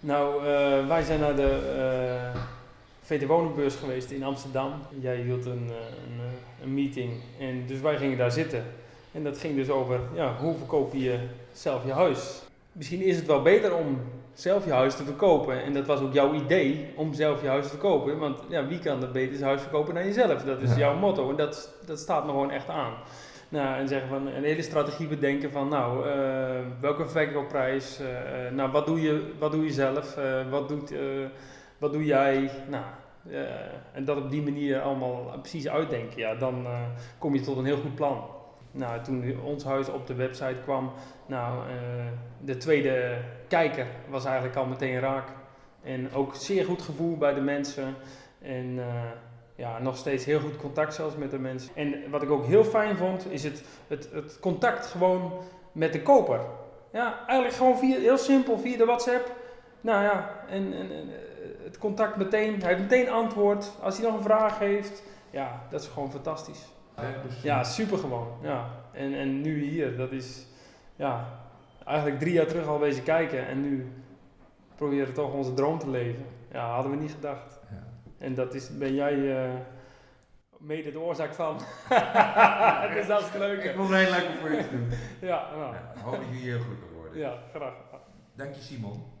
Nou, eh, wij zijn naar de uh, VT Wonenbeurs geweest in Amsterdam. Jij hield een, een, een, meeting en dus wij gingen daar zitten. En dat ging dus over, ja, hoe verkoop je zelf je huis? Misschien is het wel beter om zelf je huis te verkopen. En dat was ook jouw idee om zelf je huis te verkopen. Want ja, wie kan het beter zijn huis verkopen dan jezelf? Dat is jouw motto en dat, dat staat me gewoon echt aan. Nou, en zeggen van een hele strategie bedenken van nou, uh, welke verkoopprijs, uh, nou wat doe je, wat doe je zelf, wat, doet, wat doe jij, nou, en dat op die manier allemaal precies uitdenken, ja, dan kom je tot een heel goed plan. Nou, toen ons huis op de website kwam, nou, de tweede kijker was eigenlijk al meteen raak. En ook zeer goed gevoel bij de mensen. En ja, nog steeds heel goed contact zelfs met de mensen. En wat ik ook heel fijn vond, is het, het, het contact gewoon met de koper. Ja, eigenlijk gewoon via, heel simpel via de WhatsApp. Nou ja, en, en, het contact meteen, hij heeft meteen antwoord. Als hij nog een vraag heeft, ja, dat is gewoon fantastisch. Ja, super gewoon. Ja. En, en nu hier, dat is ja, eigenlijk drie jaar terug al wezen kijken en nu proberen we toch onze droom te leven. Ja, hadden we niet gedacht. En dat is, ben jij uh, mede de oorzaak van. dus dat is leuk. Ik vond het heel leuk om voor je te doen. ja, nou. ja, hoop dat jullie heel goed worden. Ja, graag. Dank je Simon.